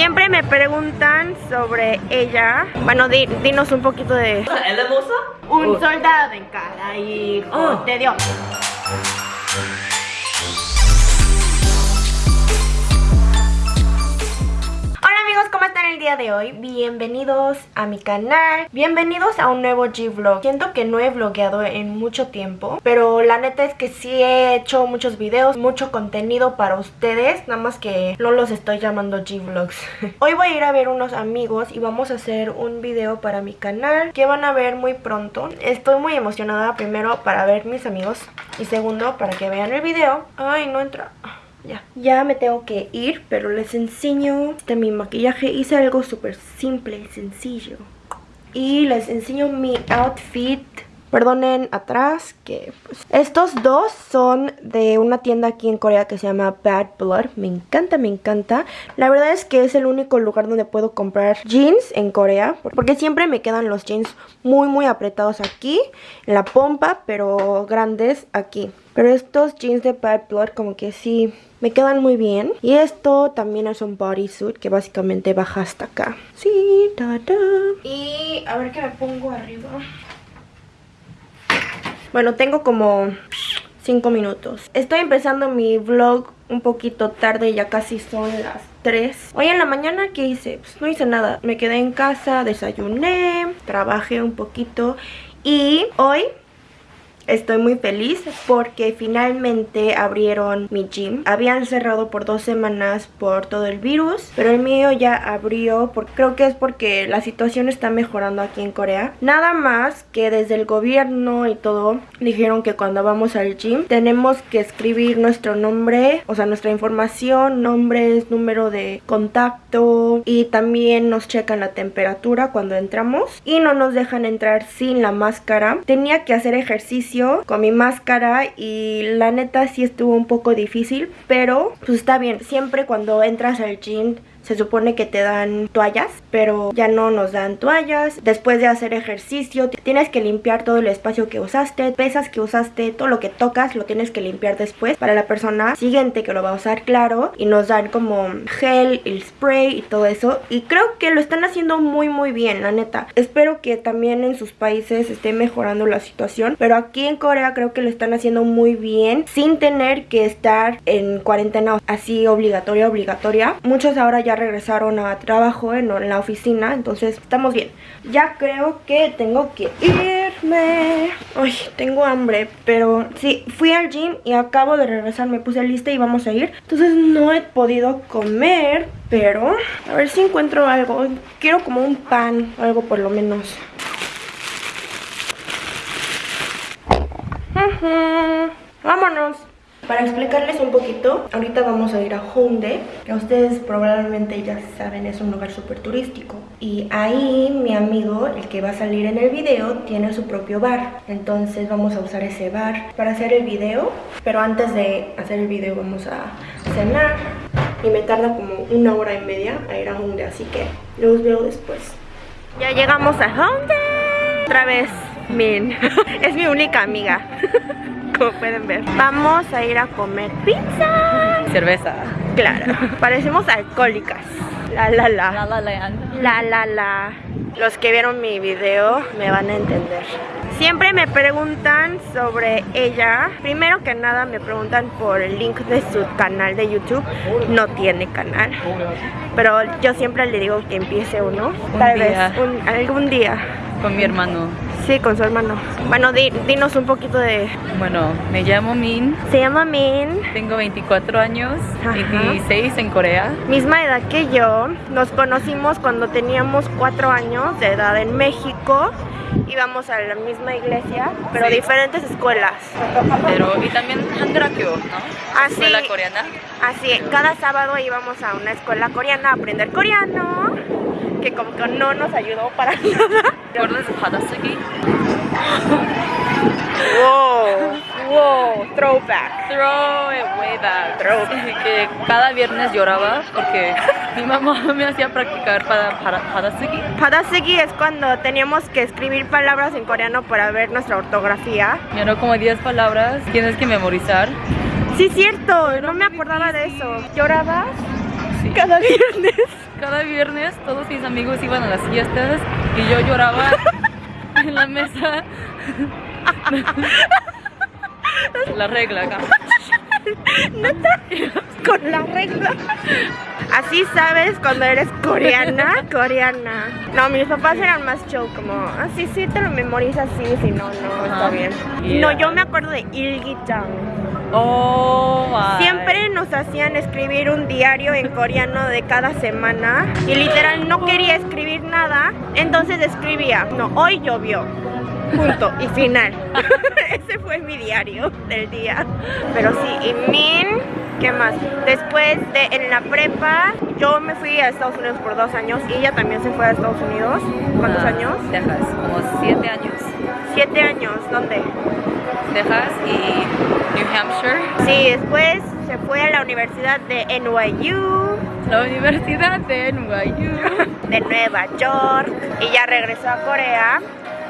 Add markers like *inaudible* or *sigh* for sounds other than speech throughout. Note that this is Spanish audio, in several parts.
Siempre me preguntan sobre ella. Bueno, di- dinos un poquito de... ¿Ella moza? Un soldado en cada hijo Oh. de Dios. ¿Cómo están el día de hoy? Bienvenidos a mi canal, bienvenidos a un nuevo G-Vlog. Siento que no he vlogueado en mucho tiempo, pero la neta es que sí he hecho muchos videos, mucho contenido para ustedes Nada más que no los estoy llamando G-Vlogs. *laughs* Hoy voy a ir a ver unos amigos y vamos a hacer un video para mi canal Que van a ver muy pronto. Estoy muy emocionada primero para ver mis amigos y segundo para que vean el video. Ay, no entra... Ya, ya me tengo que ir, pero les enseño este mi maquillaje. Hice algo súper simple sencillo. Y les enseño mi outfit. Perdonen atrás que pues, estos dos son de una tienda aquí en Corea que se llama Bad Blood. Me encanta, me encanta. La verdad es que es el único lugar donde puedo comprar jeans en Corea. Porque siempre me quedan los jeans muy, muy apretados aquí, en la pompa, pero grandes aquí. Pero estos jeans de Bad Blood como que sí me quedan muy bien. Y esto también es un bodysuit que básicamente baja hasta acá. Sí, ta, ta. Y a ver qué me pongo arriba. Bueno, tengo como 5 minutos. Estoy empezando mi vlog un poquito tarde, ya casi son las 3. Hoy en la mañana, ¿qué hice? Pues no hice nada. Me quedé en casa, desayuné, trabajé un poquito y hoy Estoy muy feliz porque finalmente abrieron mi gym. Habían cerrado por dos semanas por todo el virus, pero el mío ya abrió. Creo que es porque la situación está mejorando aquí en Corea. Nada más que desde el gobierno y todo dijeron que cuando vamos al gym tenemos que escribir nuestro nombre, o sea, nuestra información, nombres, número de contacto y también nos checan la temperatura cuando entramos y no nos dejan entrar sin la máscara. Tenía que hacer ejercicio con mi máscara y la neta sí estuvo un poco difícil, pero pues está bien. Siempre cuando entras al gym se supone que te dan toallas, pero ya no nos dan toallas. Después de hacer ejercicio, tienes que limpiar todo el espacio que usaste, pesas que usaste, todo lo que tocas lo tienes que limpiar después para la persona siguiente que lo va a usar, claro. Y nos dan como gel, el spray y todo eso. Y creo que lo están haciendo muy muy bien, la neta. Espero que también en sus países esté mejorando la situación, pero aquí en Corea creo que lo están haciendo muy bien sin tener que estar en cuarentena así obligatoria, obligatoria. Muchos ahora ya regresaron a trabajo en, en, la oficina, entonces estamos bien. Ya creo que tengo que irme. Ay, tengo hambre, pero sí, fui al gym y acabo de regresar, me puse lista y vamos a ir. Entonces no he podido comer, pero a ver si encuentro algo. Quiero como un pan, algo por lo menos. Vámonos. Para explicarles un poquito, ahorita vamos a ir a Hyundai, que ustedes probablemente ya saben es un lugar súper turístico. Y ahí mi amigo, el que va a salir en el video, tiene su propio bar. Entonces vamos a usar ese bar para hacer el video. Pero antes de hacer el video vamos a cenar. Y me tarda como una hora y media a ir a Hyundai, así que los veo después. Ya llegamos a Hyundai. Otra vez, Min. *laughs* es mi única amiga. *laughs* *laughs* como pueden ver. Vamos a ir a comer pizza. Cerveza. Claro. Parecemos alcohólicas. La la la. La La Land. La la la. Los que vieron mi video me van a entender. Siempre me preguntan sobre ella. Primero que nada me preguntan por el link de su canal de YouTube. No tiene canal. Pero yo siempre le digo que empiece uno. Un Tal día. vez un- algún día. Con mi hermano. Sí, con su hermano. Bueno, di- dinos un poquito de... Bueno, me llamo Min. Se llama Min. Tengo 24 años. Ajá. 26 en Corea. misma edad que yo. Nos conocimos cuando teníamos cuatro años de edad en México. Íbamos a la misma iglesia, pero Sí. diferentes escuelas. Pero, y también Hangrakyo, ¿no? Ah, sí. Escuela coreana. Así, cada sábado íbamos a una escuela coreana a aprender coreano, que como que no nos ayudó para *laughs* nada. ¿Recuerdas de Hadasugi? Wow, wow, throwback. Throw it way back. Throw. Que cada viernes lloraba porque mi mamá *laughs* me hacía practicar para, para Hadasugi. Hadasugi es cuando teníamos que escribir palabras en coreano para ver nuestra ortografía. Dio como 10 palabras. Tienes que memorizar. Sí, cierto, no me acordaba de eso. ¿Llorabas? Sí. Cada *laughs* viernes. Cada viernes todos mis amigos iban a las fiestas y yo lloraba *laughs* en la mesa. *laughs* La regla acá. Con la regla. Así sabes cuando eres coreana, coreana. No, mis papás eran más show, como, ah, sí, te lo memorizas, sí, si no, no, está bien. Yeah. No, yo me acuerdo de Ilgi-chan. Oh, my. Siempre nos hacían escribir un diario en coreano de cada semana y literal no quería escribir nada, entonces escribía, no, hoy llovió, punto y final. *laughs* Ese fue mi diario del día. Pero sí, y Min, ¿qué más? Después de en la prepa, yo me fui a Estados Unidos por dos años y ella también se fue a Estados Unidos. ¿Cuántos Ah, años? Texas, como siete años. Siete años, ¿dónde? Texas y New Hampshire. Sí, después se fue a la Universidad de NYU. La Universidad de NYU. de Nueva York y ya regresó a Corea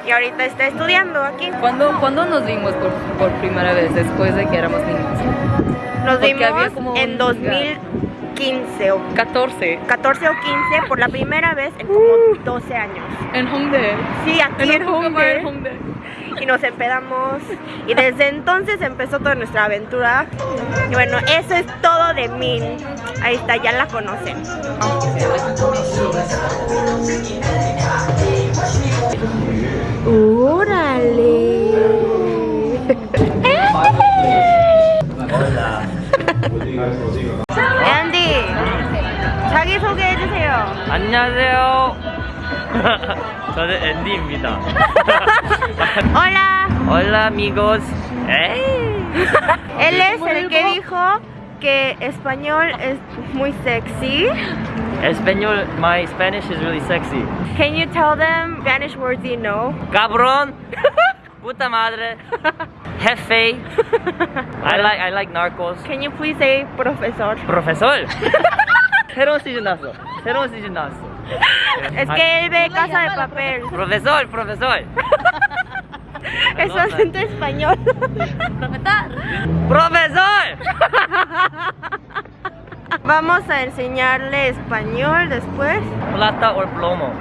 y ahorita está estudiando aquí. ¿Cuándo, ¿Cuándo nos vimos por, por primera vez después de que éramos niños? Nos Porque vimos como en un 2015 o 14. 14 o 15 por la primera vez en como 12 años. En Hongdae. Sí, aquí en en Hongdae Hongdae. y nos empedamos y desde entonces empezó toda nuestra aventura. Y bueno, eso es todo de Min. Ahí está, ya la conocen. 앤디 자기 소개해 주세요. 안녕하세요. 저는 앤디입니다. Hola. Hola amigos. Hey. *laughs* Él es el que dijo que español es muy sexy. Español, my Spanish is really sexy. Can you tell them Spanish words you know? Cabrón. *laughs* Puta madre. Jefe. I *laughs* like I like narcos. Can you please say profesor? Profesor. Cero sillonazo. Cero sillonazo. Es que él ve casa de papel. Profesor, profesor. Es acento español. Profesor. Vamos a enseñarle español después. Plata o plomo.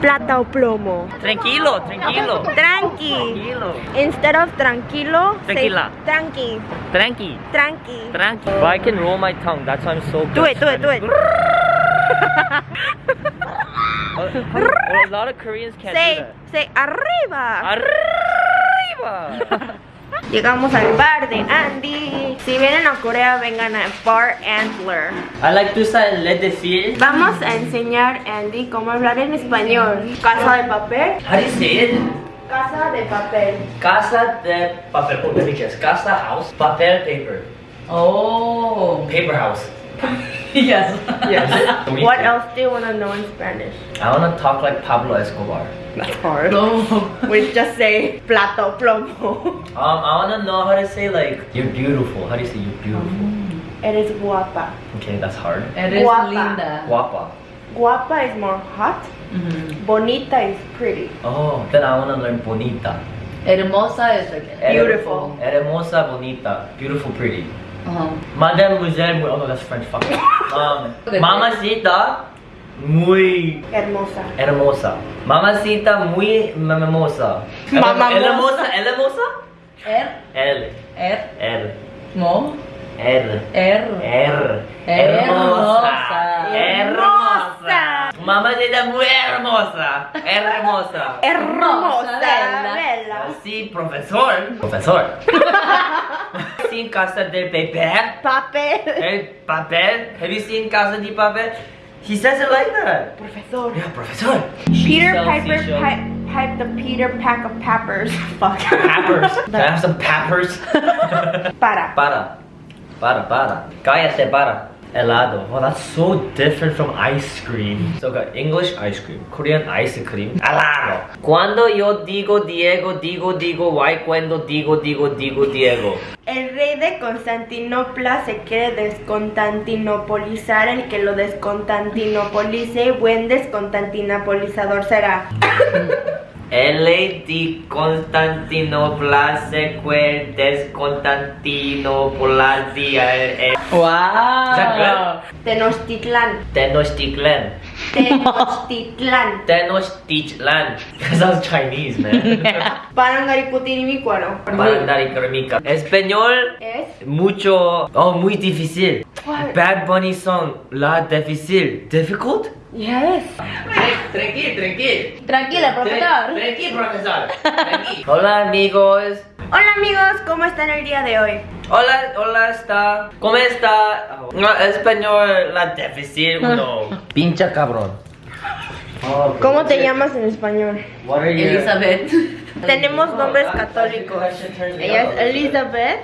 Plata o plomo. Tranquilo, tranquilo. Tranqui. Tranquilo. Instead of tranquilo, say Tequila. tranqui. Tranqui. Tranqui. Tranqui. But I can roll my tongue. That's why I'm so good. Do it, do it, do it. Uh, *laughs* a lot of Koreans can't do Say, that. say arriba. Arriba. Llegamos al bar de Andy. Si vienen a Corea, vengan a Bar Antler. I like to say let the feel. Vamos a enseñar a Andy cómo hablar en español. Casa de papel. How do you say it? Casa de papel. Casa de papel. Oh, let me guess. Casa house. Papel paper. Oh. Paper house. *laughs* *laughs* Yes. Yes. What else do you want to know in Spanish? I wanna talk like Pablo Escobar. That's hard. No. We just say plato plomo. Um, I wanna know how to say like you're beautiful. How do you say you're beautiful? Eres guapa. Okay, that's hard. Eres Guapa. linda. Guapa. Guapa is more hot. Mhm. Bonita is pretty. Oh, then I wanna learn bonita. Hermosa is like Beautiful. Hermosa, bonita. Beautiful, pretty. Uh-huh. Mademoiselle, muy- oh no, that's French. Fuck. *laughs* Um, mamacita, muy Hermosa. hermosa. Mamacita, muy hermosa. Mamamosa. Hermosa, hermosa. Er. L, Er. R, Mo. R, Er. R. Hermosa. Hermosa. Mamacita, muy hermosa. Hermosa. Hermosa. Bella. Bella. Sí, profesor. Profesor. *laughs* Sin casa de papel. Papel. El papel. Have you seen Casa de Papel? He says it like that. Profesor. Yeah, profesor. Peter Piper pipe the Peter pack of peppers. *laughs* Fuck. Peppers. *laughs* Can I have some peppers? Para. para. Para, para. Cállate, para. Helado. Oh, that's so different from ice cream. So, got English ice cream, Korean ice cream. Helado. Cuando yo digo Diego, digo, digo, why cuando digo, digo, digo, Diego. El rey de Constantinopla se quiere descontantinopolizar. El que lo descontantinopolice, buen descontantinopolizador será. *laughs* L di Constantinopla sequel des Constantinopla Wow. Good? Tenochtitlan. Tenochtitlan. Tenochtitlan. *laughs* Tenochtitlan. *laughs* That sounds Chinese, man. *laughs* Parangaricutirimícuaro. Parandaricramica. Español Es. mucho oh muy difícil. What? Bad Bunny song la difícil. Difficult? Yes. Tranquil, tranquil. Tranquila, profesor. Tranquil, *laughs* profesor. Tranquil. Hola amigos. Hola amigos, ¿cómo están el día de hoy? Hola, hola, está. ¿Cómo está? No, español, la difícil, no. Pincha cabrón. Oh, *laughs* ¿Cómo te llamas en español? Elizabeth. Tenemos nombres católicos. Ella es Elizabeth.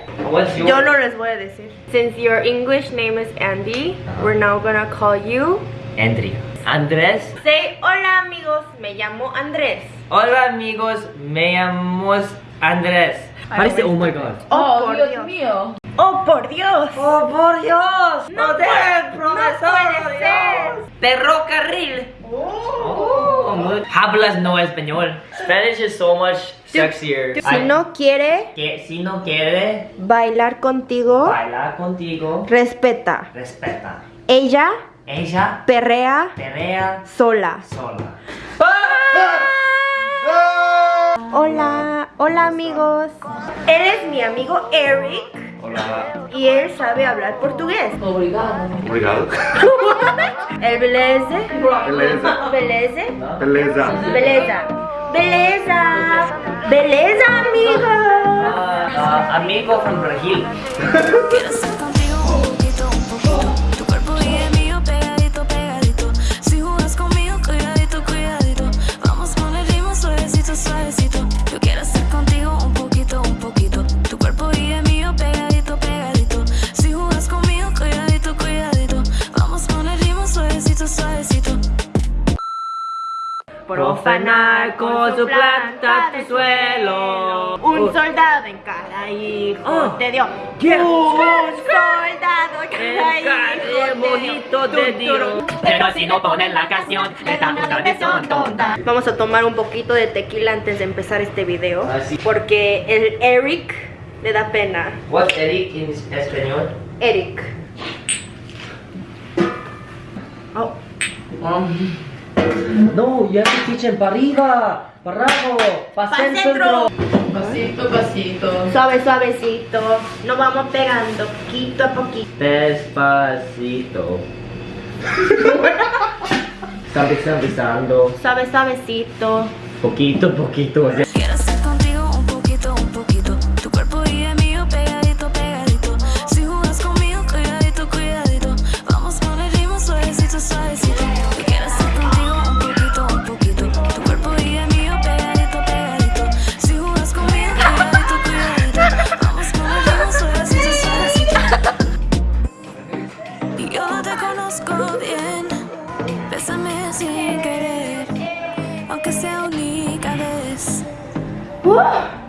Yo no les voy a decir. Since your English name is Andy, we're now gonna call you. Andrea. Andrés. Say hola amigos, me llamo Andrés. Hola amigos, me llamo Andrés. Parece, oh my god. Oh, por Dios, Dios. mío. Oh por Dios. Oh, por Dios. No puede- no puede ser. Ferrocarril. Oh, muy- Hablas no español. Spanish is so much sexier. Si no quiere que si no quiere bailar contigo, bailar contigo, respeta. respeta. Ella Ella perrea pelea sola. sola. Hola, hola amigos. Él es mi amigo Eric Hola. y él sabe hablar portugués. Obrigado. Obrigado. *laughs* El beleze. Beleza. Beleze. Beleza. Beleza. Beleza. Beleza, amigo. Ah, ah, amigo from Brasil. *laughs* Profanar con su planta tu suelo. Un soldado en cada hijo Oh. te dio. Yeah. Un soldado en cada hijo dio. te dio. Pero si no ponen la canción, esta puta de son tonta. Vamos a tomar un poquito de tequila antes de empezar este video. Ah. Porque el Eric le da pena. What's Eric in español? Eric. Oh. No, to teach him para arriba, para abajo, para Pa' centro. Pasito, pasito. Suave, suavecito. Nos vamos pegando poquito a poquito. Despacito. *laughs* Está empezando, Suave, suavecito. poquito, poquito. No